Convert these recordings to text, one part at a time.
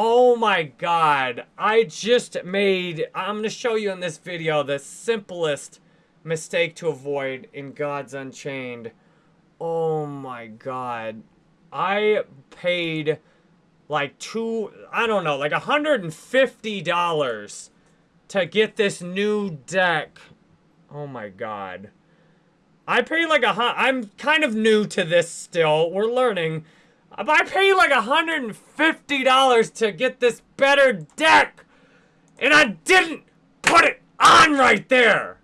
Oh my god. I just made, I'm going to show you in this video the simplest mistake to avoid in Gods Unchained. Oh my god. I paid like two, I don't know, like $150 to get this new deck. Oh my god. I paid like a, I'm kind of new to this still. We're learning. I paid like $150 to get this better deck. And I didn't put it on right there.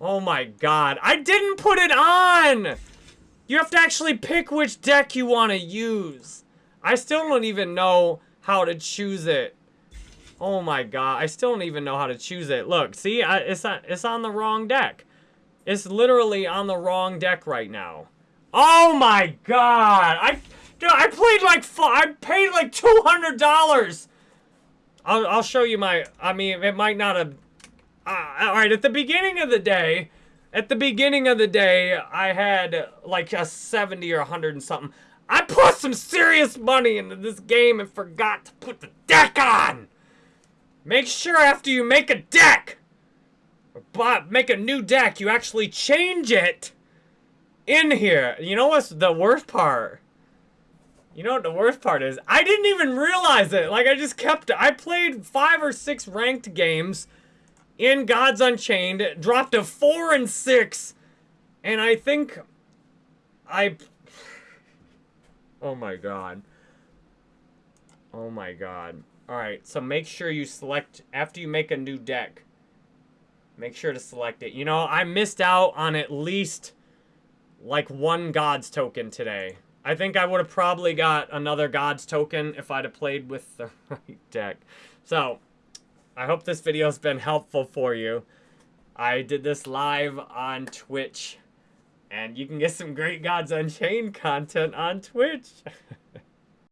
Oh my god. I didn't put it on. You have to actually pick which deck you want to use. I still don't even know how to choose it. Oh my god. I still don't even know how to choose it. Look, see? I, it's, it's on the wrong deck. It's literally on the wrong deck right now. Oh my god! I, dude, I played like I paid like two hundred dollars. I'll I'll show you my. I mean, it might not have. Uh, all right, at the beginning of the day, at the beginning of the day, I had like a seventy or hundred and something. I put some serious money into this game and forgot to put the deck on. Make sure after you make a deck, or make a new deck, you actually change it in here. You know what's the worst part? You know what the worst part is? I didn't even realize it. Like, I just kept... I played five or six ranked games in Gods Unchained. Dropped to four and six. And I think... I... Oh my god. Oh my god. Alright, so make sure you select... After you make a new deck, make sure to select it. You know, I missed out on at least like one God's token today. I think I would have probably got another God's token if I'd have played with the right deck. So, I hope this video has been helpful for you. I did this live on Twitch. And you can get some great Gods Unchained content on Twitch.